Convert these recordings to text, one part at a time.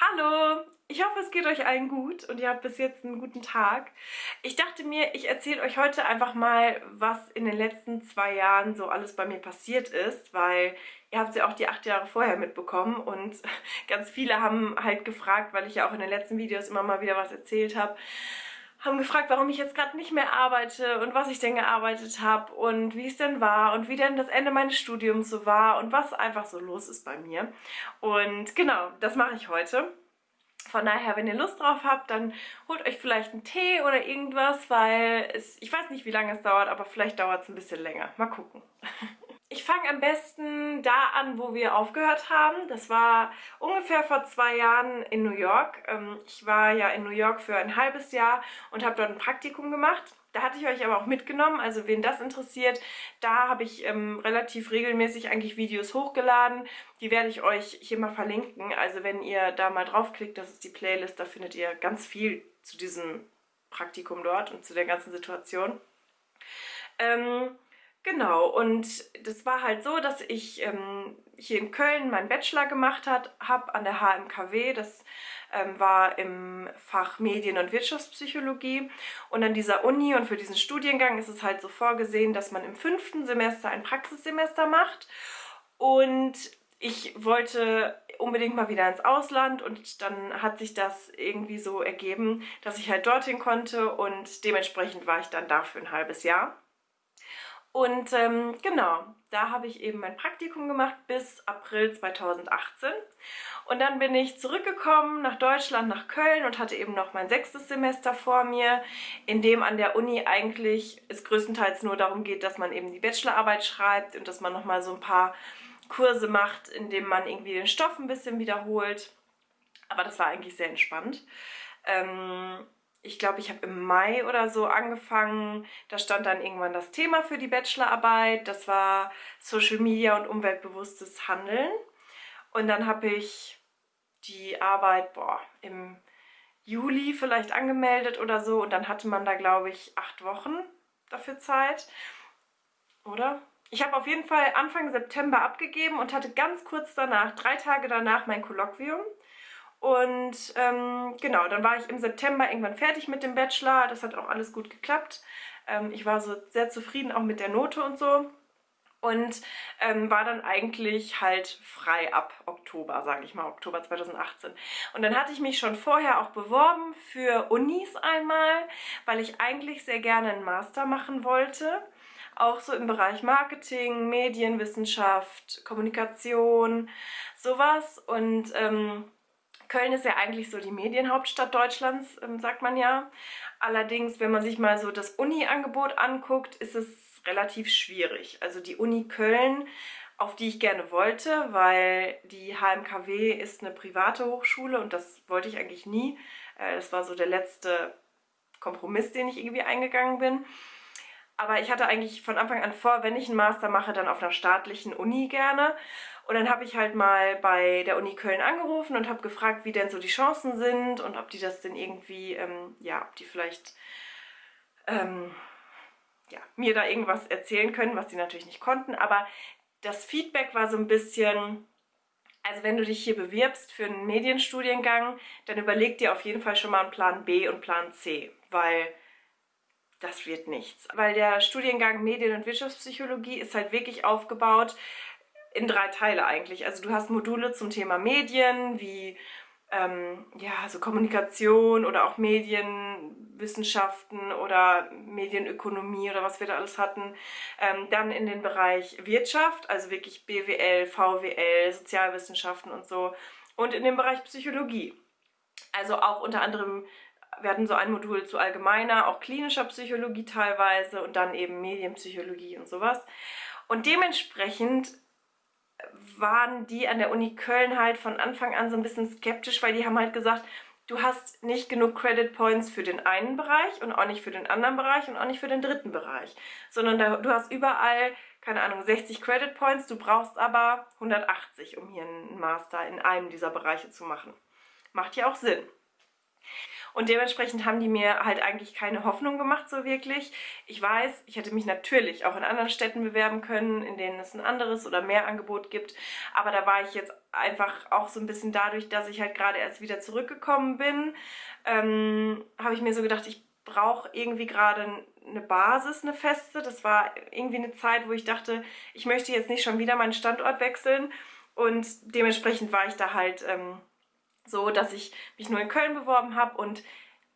Hallo! Ich hoffe, es geht euch allen gut und ihr habt bis jetzt einen guten Tag. Ich dachte mir, ich erzähle euch heute einfach mal, was in den letzten zwei Jahren so alles bei mir passiert ist, weil ihr habt ja auch die acht Jahre vorher mitbekommen und ganz viele haben halt gefragt, weil ich ja auch in den letzten Videos immer mal wieder was erzählt habe, haben gefragt, warum ich jetzt gerade nicht mehr arbeite und was ich denn gearbeitet habe und wie es denn war und wie denn das Ende meines Studiums so war und was einfach so los ist bei mir. Und genau, das mache ich heute. Von daher, wenn ihr Lust drauf habt, dann holt euch vielleicht einen Tee oder irgendwas, weil es, ich weiß nicht, wie lange es dauert, aber vielleicht dauert es ein bisschen länger. Mal gucken. Ich fange am besten da an, wo wir aufgehört haben. Das war ungefähr vor zwei Jahren in New York. Ähm, ich war ja in New York für ein halbes Jahr und habe dort ein Praktikum gemacht. Da hatte ich euch aber auch mitgenommen, also wen das interessiert, da habe ich ähm, relativ regelmäßig eigentlich Videos hochgeladen. Die werde ich euch hier mal verlinken. Also wenn ihr da mal draufklickt, das ist die Playlist, da findet ihr ganz viel zu diesem Praktikum dort und zu der ganzen Situation. Ähm, Genau, und das war halt so, dass ich ähm, hier in Köln meinen Bachelor gemacht habe an der HMKW. Das ähm, war im Fach Medien- und Wirtschaftspsychologie. Und an dieser Uni und für diesen Studiengang ist es halt so vorgesehen, dass man im fünften Semester ein Praxissemester macht. Und ich wollte unbedingt mal wieder ins Ausland und dann hat sich das irgendwie so ergeben, dass ich halt dorthin konnte und dementsprechend war ich dann da für ein halbes Jahr. Und ähm, genau, da habe ich eben mein Praktikum gemacht bis April 2018. Und dann bin ich zurückgekommen nach Deutschland, nach Köln und hatte eben noch mein sechstes Semester vor mir, in dem an der Uni eigentlich es größtenteils nur darum geht, dass man eben die Bachelorarbeit schreibt und dass man nochmal so ein paar Kurse macht, in dem man irgendwie den Stoff ein bisschen wiederholt. Aber das war eigentlich sehr entspannt. Ähm, ich glaube, ich habe im Mai oder so angefangen. Da stand dann irgendwann das Thema für die Bachelorarbeit. Das war Social Media und umweltbewusstes Handeln. Und dann habe ich die Arbeit boah, im Juli vielleicht angemeldet oder so. Und dann hatte man da, glaube ich, acht Wochen dafür Zeit. Oder? Ich habe auf jeden Fall Anfang September abgegeben und hatte ganz kurz danach, drei Tage danach, mein Kolloquium. Und ähm, genau, dann war ich im September irgendwann fertig mit dem Bachelor. Das hat auch alles gut geklappt. Ähm, ich war so sehr zufrieden auch mit der Note und so. Und ähm, war dann eigentlich halt frei ab Oktober, sage ich mal, Oktober 2018. Und dann hatte ich mich schon vorher auch beworben für Unis einmal, weil ich eigentlich sehr gerne einen Master machen wollte. Auch so im Bereich Marketing, Medienwissenschaft, Kommunikation, sowas. Und ähm, Köln ist ja eigentlich so die Medienhauptstadt Deutschlands, ähm, sagt man ja. Allerdings, wenn man sich mal so das Uni-Angebot anguckt, ist es relativ schwierig. Also die Uni Köln, auf die ich gerne wollte, weil die HMKW ist eine private Hochschule und das wollte ich eigentlich nie. Äh, das war so der letzte Kompromiss, den ich irgendwie eingegangen bin. Aber ich hatte eigentlich von Anfang an vor, wenn ich einen Master mache, dann auf einer staatlichen Uni gerne. Und dann habe ich halt mal bei der Uni Köln angerufen und habe gefragt, wie denn so die Chancen sind und ob die das denn irgendwie, ähm, ja, ob die vielleicht ähm, ja, mir da irgendwas erzählen können, was die natürlich nicht konnten. Aber das Feedback war so ein bisschen, also wenn du dich hier bewirbst für einen Medienstudiengang, dann überleg dir auf jeden Fall schon mal einen Plan B und Plan C, weil das wird nichts. Weil der Studiengang Medien- und Wirtschaftspsychologie ist halt wirklich aufgebaut in drei Teile eigentlich. Also du hast Module zum Thema Medien, wie ähm, ja, so Kommunikation oder auch Medienwissenschaften oder Medienökonomie oder was wir da alles hatten. Ähm, dann in den Bereich Wirtschaft, also wirklich BWL, VWL, Sozialwissenschaften und so. Und in den Bereich Psychologie. Also auch unter anderem, wir hatten so ein Modul zu allgemeiner, auch klinischer Psychologie teilweise und dann eben Medienpsychologie und sowas. Und dementsprechend waren die an der Uni Köln halt von Anfang an so ein bisschen skeptisch, weil die haben halt gesagt, du hast nicht genug Credit Points für den einen Bereich und auch nicht für den anderen Bereich und auch nicht für den dritten Bereich, sondern da, du hast überall, keine Ahnung, 60 Credit Points, du brauchst aber 180, um hier einen Master in einem dieser Bereiche zu machen. Macht ja auch Sinn. Und dementsprechend haben die mir halt eigentlich keine Hoffnung gemacht, so wirklich. Ich weiß, ich hätte mich natürlich auch in anderen Städten bewerben können, in denen es ein anderes oder mehr Angebot gibt. Aber da war ich jetzt einfach auch so ein bisschen dadurch, dass ich halt gerade erst wieder zurückgekommen bin, ähm, habe ich mir so gedacht, ich brauche irgendwie gerade eine Basis, eine feste. Das war irgendwie eine Zeit, wo ich dachte, ich möchte jetzt nicht schon wieder meinen Standort wechseln. Und dementsprechend war ich da halt ähm, so, dass ich mich nur in Köln beworben habe und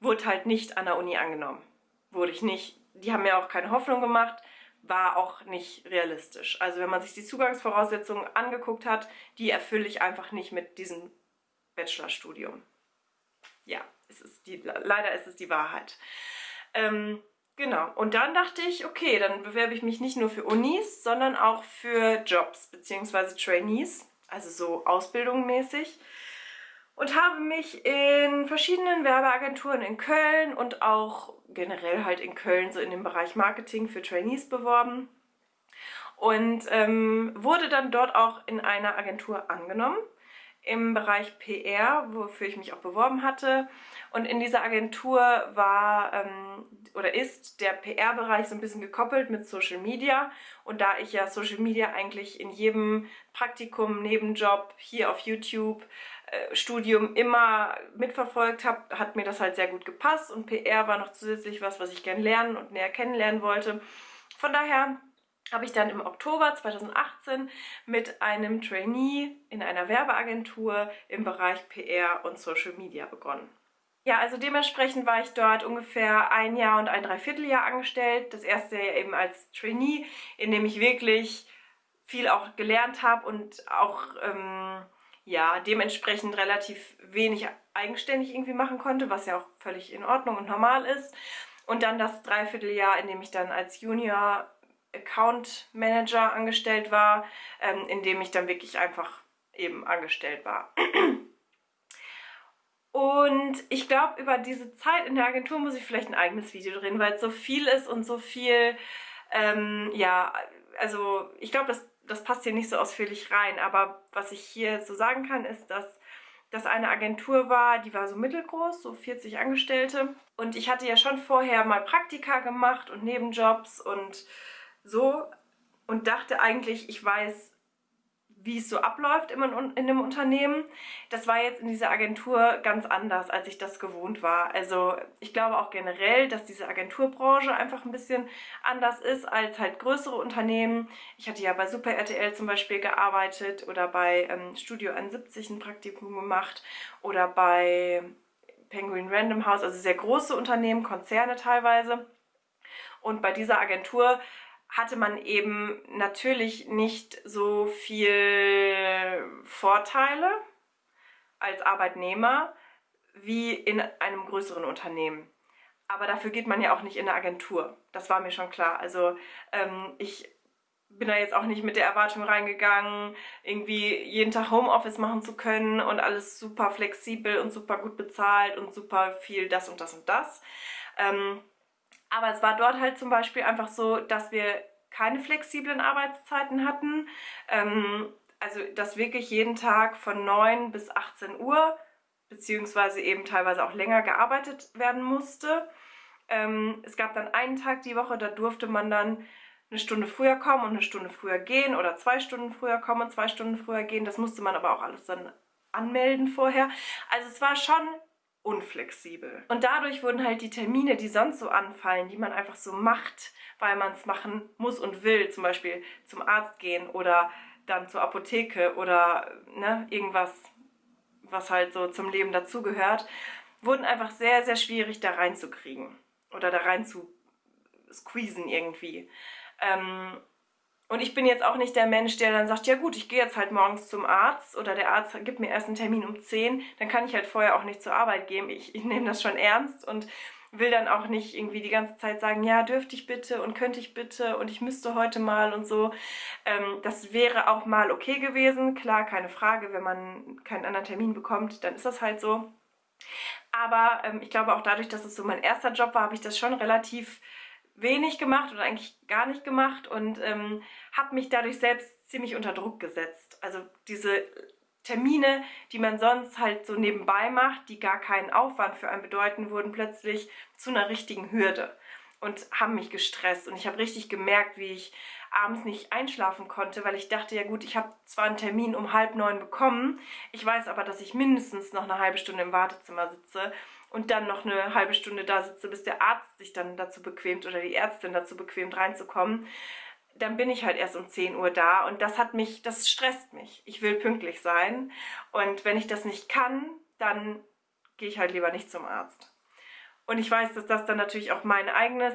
wurde halt nicht an der Uni angenommen. Wurde ich nicht. Die haben mir auch keine Hoffnung gemacht, war auch nicht realistisch. Also wenn man sich die Zugangsvoraussetzungen angeguckt hat, die erfülle ich einfach nicht mit diesem Bachelorstudium. Ja, es ist die, leider ist es die Wahrheit. Ähm, genau, und dann dachte ich, okay, dann bewerbe ich mich nicht nur für Unis, sondern auch für Jobs bzw. Trainees, also so ausbildungsmäßig und habe mich in verschiedenen Werbeagenturen in Köln und auch generell halt in Köln so in dem Bereich Marketing für Trainees beworben und ähm, wurde dann dort auch in einer Agentur angenommen im Bereich PR, wofür ich mich auch beworben hatte. Und in dieser Agentur war ähm, oder ist der PR-Bereich so ein bisschen gekoppelt mit Social Media. Und da ich ja Social Media eigentlich in jedem Praktikum, Nebenjob, hier auf YouTube, Studium immer mitverfolgt habe, hat mir das halt sehr gut gepasst. Und PR war noch zusätzlich was, was ich gerne lernen und näher kennenlernen wollte. Von daher habe ich dann im Oktober 2018 mit einem Trainee in einer Werbeagentur im Bereich PR und Social Media begonnen. Ja, also dementsprechend war ich dort ungefähr ein Jahr und ein Dreivierteljahr angestellt. Das erste Jahr eben als Trainee, in dem ich wirklich viel auch gelernt habe und auch ähm, ja, dementsprechend relativ wenig eigenständig irgendwie machen konnte, was ja auch völlig in Ordnung und normal ist. Und dann das Dreivierteljahr, in dem ich dann als Junior Account Manager angestellt war, ähm, in dem ich dann wirklich einfach eben angestellt war. Und ich glaube, über diese Zeit in der Agentur muss ich vielleicht ein eigenes Video drehen, weil es so viel ist und so viel, ähm, ja, also ich glaube, das, das passt hier nicht so ausführlich rein. Aber was ich hier so sagen kann, ist, dass das eine Agentur war, die war so mittelgroß, so 40 Angestellte. Und ich hatte ja schon vorher mal Praktika gemacht und Nebenjobs und so und dachte eigentlich, ich weiß, wie es so abläuft in einem Unternehmen. Das war jetzt in dieser Agentur ganz anders, als ich das gewohnt war. Also ich glaube auch generell, dass diese Agenturbranche einfach ein bisschen anders ist als halt größere Unternehmen. Ich hatte ja bei Super RTL zum Beispiel gearbeitet oder bei ähm, Studio 71 ein Praktikum gemacht oder bei Penguin Random House, also sehr große Unternehmen, Konzerne teilweise. Und bei dieser Agentur hatte man eben natürlich nicht so viel Vorteile als Arbeitnehmer wie in einem größeren Unternehmen. Aber dafür geht man ja auch nicht in eine Agentur. Das war mir schon klar. Also ähm, ich bin da jetzt auch nicht mit der Erwartung reingegangen, irgendwie jeden Tag Homeoffice machen zu können und alles super flexibel und super gut bezahlt und super viel das und das und das. Ähm, aber es war dort halt zum Beispiel einfach so, dass wir keine flexiblen Arbeitszeiten hatten. Ähm, also dass wirklich jeden Tag von 9 bis 18 Uhr beziehungsweise eben teilweise auch länger gearbeitet werden musste. Ähm, es gab dann einen Tag die Woche, da durfte man dann eine Stunde früher kommen und eine Stunde früher gehen oder zwei Stunden früher kommen und zwei Stunden früher gehen. Das musste man aber auch alles dann anmelden vorher. Also es war schon unflexibel. Und dadurch wurden halt die Termine, die sonst so anfallen, die man einfach so macht, weil man es machen muss und will, zum Beispiel zum Arzt gehen oder dann zur Apotheke oder ne, irgendwas, was halt so zum Leben dazugehört, wurden einfach sehr, sehr schwierig da reinzukriegen oder da rein zu squeezen irgendwie. Ähm, und ich bin jetzt auch nicht der Mensch, der dann sagt, ja gut, ich gehe jetzt halt morgens zum Arzt oder der Arzt gibt mir erst einen Termin um 10, dann kann ich halt vorher auch nicht zur Arbeit gehen. Ich, ich nehme das schon ernst und will dann auch nicht irgendwie die ganze Zeit sagen, ja, dürfte ich bitte und könnte ich bitte und ich müsste heute mal und so. Ähm, das wäre auch mal okay gewesen. Klar, keine Frage, wenn man keinen anderen Termin bekommt, dann ist das halt so. Aber ähm, ich glaube auch dadurch, dass es so mein erster Job war, habe ich das schon relativ wenig gemacht oder eigentlich gar nicht gemacht und ähm, habe mich dadurch selbst ziemlich unter Druck gesetzt. Also diese Termine, die man sonst halt so nebenbei macht, die gar keinen Aufwand für einen bedeuten, wurden plötzlich zu einer richtigen Hürde und haben mich gestresst. Und ich habe richtig gemerkt, wie ich abends nicht einschlafen konnte, weil ich dachte, ja gut, ich habe zwar einen Termin um halb neun bekommen, ich weiß aber, dass ich mindestens noch eine halbe Stunde im Wartezimmer sitze und dann noch eine halbe Stunde da sitze, bis der Arzt sich dann dazu bequemt oder die Ärztin dazu bequemt reinzukommen dann bin ich halt erst um 10 Uhr da und das hat mich, das stresst mich. Ich will pünktlich sein und wenn ich das nicht kann, dann gehe ich halt lieber nicht zum Arzt. Und ich weiß, dass das dann natürlich auch mein eigenes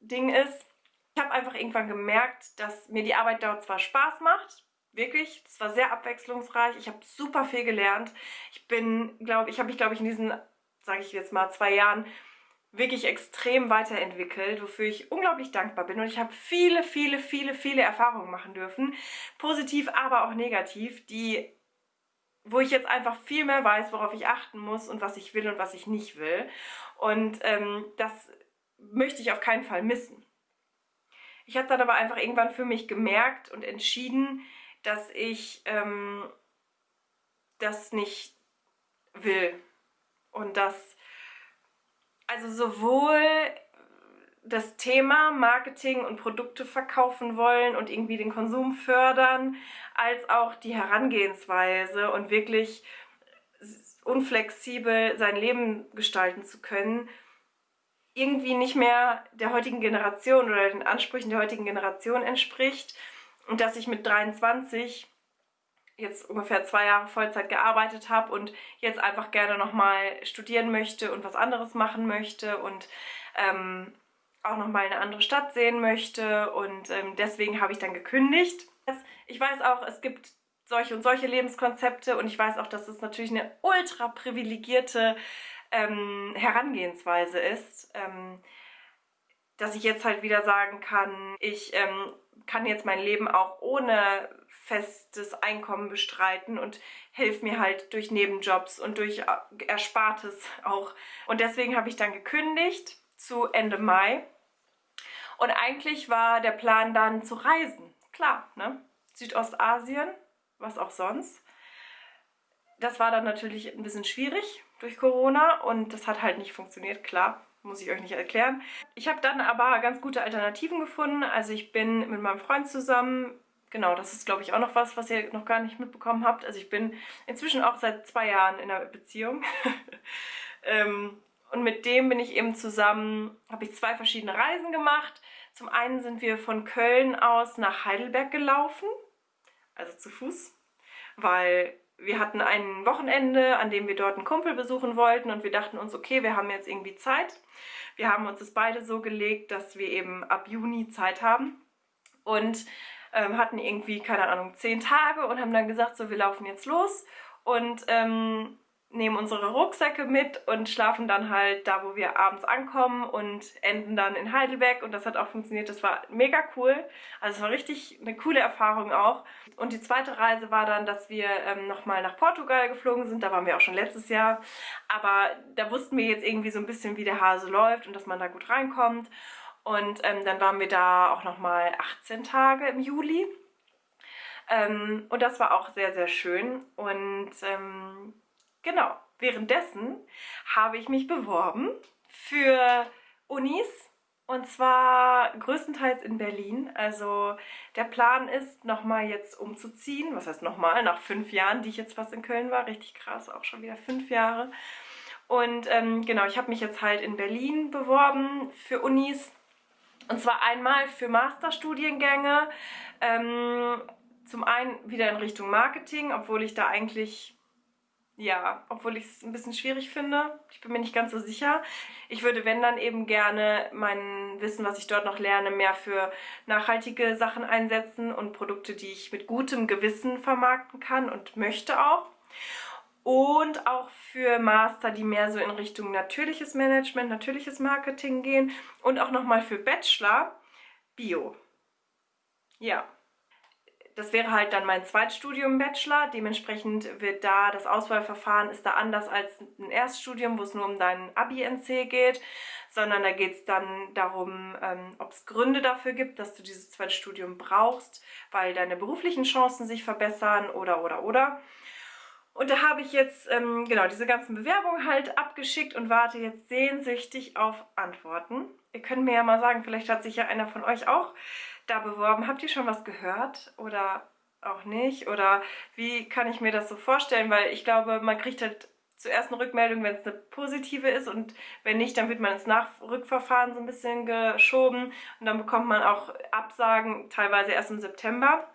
Ding ist. Ich habe einfach irgendwann gemerkt, dass mir die Arbeit dort zwar Spaß macht, wirklich, es war sehr abwechslungsreich, ich habe super viel gelernt. Ich bin, glaube ich, habe mich, glaube ich, in diesen, sage ich jetzt mal, zwei Jahren wirklich extrem weiterentwickelt, wofür ich unglaublich dankbar bin. Und ich habe viele, viele, viele, viele Erfahrungen machen dürfen, positiv, aber auch negativ, die, wo ich jetzt einfach viel mehr weiß, worauf ich achten muss und was ich will und was ich nicht will. Und ähm, das möchte ich auf keinen Fall missen. Ich habe dann aber einfach irgendwann für mich gemerkt und entschieden, dass ich ähm, das nicht will und dass also sowohl das Thema Marketing und Produkte verkaufen wollen und irgendwie den Konsum fördern, als auch die Herangehensweise und wirklich unflexibel sein Leben gestalten zu können, irgendwie nicht mehr der heutigen Generation oder den Ansprüchen der heutigen Generation entspricht. Und dass ich mit 23 jetzt ungefähr zwei Jahre Vollzeit gearbeitet habe und jetzt einfach gerne nochmal studieren möchte und was anderes machen möchte und ähm, auch nochmal eine andere Stadt sehen möchte und ähm, deswegen habe ich dann gekündigt. Ich weiß auch, es gibt solche und solche Lebenskonzepte und ich weiß auch, dass es natürlich eine ultra privilegierte ähm, Herangehensweise ist, ähm, dass ich jetzt halt wieder sagen kann, ich ähm, kann jetzt mein Leben auch ohne festes Einkommen bestreiten und hilft mir halt durch Nebenjobs und durch äh, Erspartes auch. Und deswegen habe ich dann gekündigt zu Ende Mai. Und eigentlich war der Plan dann zu reisen. Klar, ne? Südostasien, was auch sonst. Das war dann natürlich ein bisschen schwierig durch Corona und das hat halt nicht funktioniert, klar muss ich euch nicht erklären. Ich habe dann aber ganz gute Alternativen gefunden. Also ich bin mit meinem Freund zusammen genau, das ist glaube ich auch noch was, was ihr noch gar nicht mitbekommen habt. Also ich bin inzwischen auch seit zwei Jahren in einer Beziehung. ähm, und mit dem bin ich eben zusammen, habe ich zwei verschiedene Reisen gemacht. Zum einen sind wir von Köln aus nach Heidelberg gelaufen, also zu Fuß, weil wir hatten ein Wochenende, an dem wir dort einen Kumpel besuchen wollten und wir dachten uns, okay, wir haben jetzt irgendwie Zeit. Wir haben uns das beide so gelegt, dass wir eben ab Juni Zeit haben. Und ähm, hatten irgendwie, keine Ahnung, zehn Tage und haben dann gesagt, so wir laufen jetzt los und ähm, nehmen unsere Rucksäcke mit und schlafen dann halt da, wo wir abends ankommen und enden dann in Heidelberg und das hat auch funktioniert. Das war mega cool. Also es war richtig eine coole Erfahrung auch. Und die zweite Reise war dann, dass wir ähm, nochmal nach Portugal geflogen sind. Da waren wir auch schon letztes Jahr. Aber da wussten wir jetzt irgendwie so ein bisschen, wie der Hase läuft und dass man da gut reinkommt. Und ähm, dann waren wir da auch nochmal 18 Tage im Juli. Ähm, und das war auch sehr, sehr schön. Und ähm, genau, währenddessen habe ich mich beworben für Unis. Und zwar größtenteils in Berlin. Also der Plan ist, nochmal jetzt umzuziehen. Was heißt nochmal? Nach fünf Jahren, die ich jetzt fast in Köln war. Richtig krass, auch schon wieder fünf Jahre. Und ähm, genau, ich habe mich jetzt halt in Berlin beworben für Unis. Und zwar einmal für Masterstudiengänge, ähm, zum einen wieder in Richtung Marketing, obwohl ich da eigentlich, ja, obwohl ich es ein bisschen schwierig finde. Ich bin mir nicht ganz so sicher. Ich würde, wenn dann eben gerne mein Wissen, was ich dort noch lerne, mehr für nachhaltige Sachen einsetzen und Produkte, die ich mit gutem Gewissen vermarkten kann und möchte auch und auch für Master, die mehr so in Richtung natürliches Management, natürliches Marketing gehen und auch nochmal für Bachelor Bio. Ja, das wäre halt dann mein Zweitstudium Bachelor. Dementsprechend wird da das Auswahlverfahren ist da anders als ein Erststudium, wo es nur um deinen Abi-NC geht, sondern da geht es dann darum, ähm, ob es Gründe dafür gibt, dass du dieses Zweitstudium brauchst, weil deine beruflichen Chancen sich verbessern oder oder oder. Und da habe ich jetzt ähm, genau diese ganzen Bewerbungen halt abgeschickt und warte jetzt sehnsüchtig auf Antworten. Ihr könnt mir ja mal sagen, vielleicht hat sich ja einer von euch auch da beworben. Habt ihr schon was gehört oder auch nicht? Oder wie kann ich mir das so vorstellen? Weil ich glaube, man kriegt halt zuerst eine Rückmeldung, wenn es eine positive ist und wenn nicht, dann wird man ins Nachrückverfahren so ein bisschen geschoben und dann bekommt man auch Absagen, teilweise erst im September.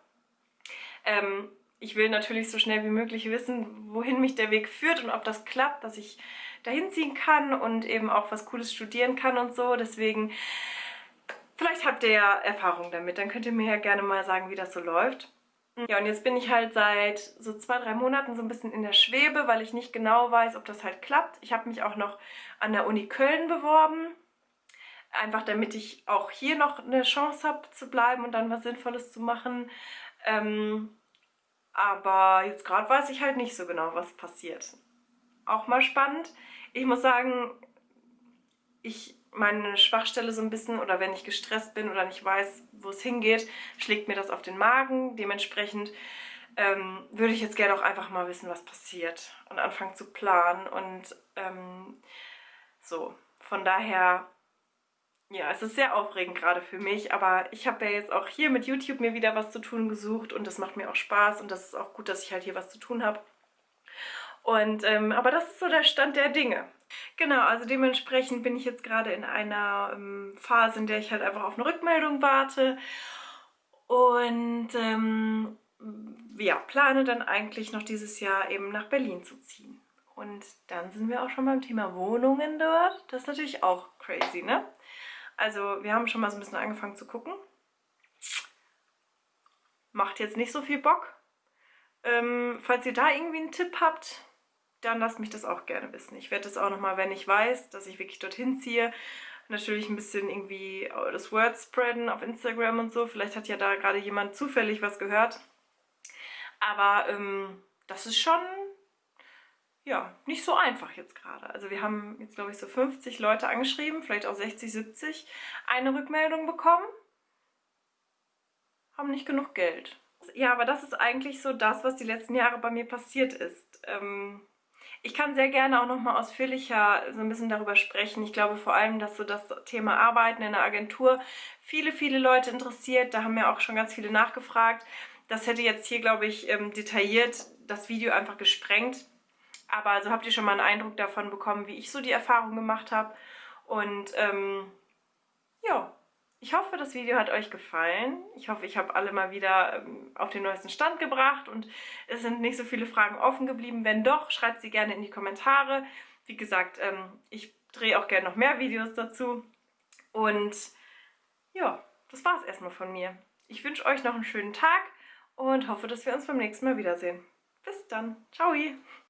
Ähm, ich will natürlich so schnell wie möglich wissen, wohin mich der Weg führt und ob das klappt, dass ich dahin ziehen kann und eben auch was Cooles studieren kann und so. Deswegen, vielleicht habt ihr ja Erfahrung damit, dann könnt ihr mir ja gerne mal sagen, wie das so läuft. Ja, und jetzt bin ich halt seit so zwei, drei Monaten so ein bisschen in der Schwebe, weil ich nicht genau weiß, ob das halt klappt. Ich habe mich auch noch an der Uni Köln beworben, einfach damit ich auch hier noch eine Chance habe zu bleiben und dann was Sinnvolles zu machen. Ähm, aber jetzt gerade weiß ich halt nicht so genau, was passiert. Auch mal spannend. Ich muss sagen, ich meine Schwachstelle so ein bisschen oder wenn ich gestresst bin oder nicht weiß, wo es hingeht, schlägt mir das auf den Magen. Dementsprechend ähm, würde ich jetzt gerne auch einfach mal wissen, was passiert und anfangen zu planen und ähm, so. Von daher, ja, es ist sehr aufregend gerade für mich, aber ich habe ja jetzt auch hier mit YouTube mir wieder was zu tun gesucht und das macht mir auch Spaß und das ist auch gut, dass ich halt hier was zu tun habe. Und, ähm, aber das ist so der Stand der Dinge. Genau, also dementsprechend bin ich jetzt gerade in einer ähm, Phase, in der ich halt einfach auf eine Rückmeldung warte und ähm, ja, plane dann eigentlich noch dieses Jahr eben nach Berlin zu ziehen. Und dann sind wir auch schon beim Thema Wohnungen dort. Das ist natürlich auch crazy, ne? Also wir haben schon mal so ein bisschen angefangen zu gucken. Macht jetzt nicht so viel Bock. Ähm, falls ihr da irgendwie einen Tipp habt, dann lasst mich das auch gerne wissen. Ich werde das auch nochmal, wenn ich weiß, dass ich wirklich dorthin ziehe, natürlich ein bisschen irgendwie das Word spreaden auf Instagram und so. Vielleicht hat ja da gerade jemand zufällig was gehört. Aber ähm, das ist schon, ja, nicht so einfach jetzt gerade. Also wir haben jetzt, glaube ich, so 50 Leute angeschrieben, vielleicht auch 60, 70, eine Rückmeldung bekommen. Haben nicht genug Geld. Ja, aber das ist eigentlich so das, was die letzten Jahre bei mir passiert ist. Ähm, ich kann sehr gerne auch nochmal ausführlicher so ein bisschen darüber sprechen. Ich glaube vor allem, dass so das Thema Arbeiten in der Agentur viele, viele Leute interessiert. Da haben ja auch schon ganz viele nachgefragt. Das hätte jetzt hier, glaube ich, ähm, detailliert das Video einfach gesprengt. Aber so habt ihr schon mal einen Eindruck davon bekommen, wie ich so die Erfahrung gemacht habe. Und ähm, ja, ich hoffe, das Video hat euch gefallen. Ich hoffe, ich habe alle mal wieder ähm, auf den neuesten Stand gebracht und es sind nicht so viele Fragen offen geblieben. Wenn doch, schreibt sie gerne in die Kommentare. Wie gesagt, ähm, ich drehe auch gerne noch mehr Videos dazu. Und ja, das war es erstmal von mir. Ich wünsche euch noch einen schönen Tag und hoffe, dass wir uns beim nächsten Mal wiedersehen. Bis dann. Ciao!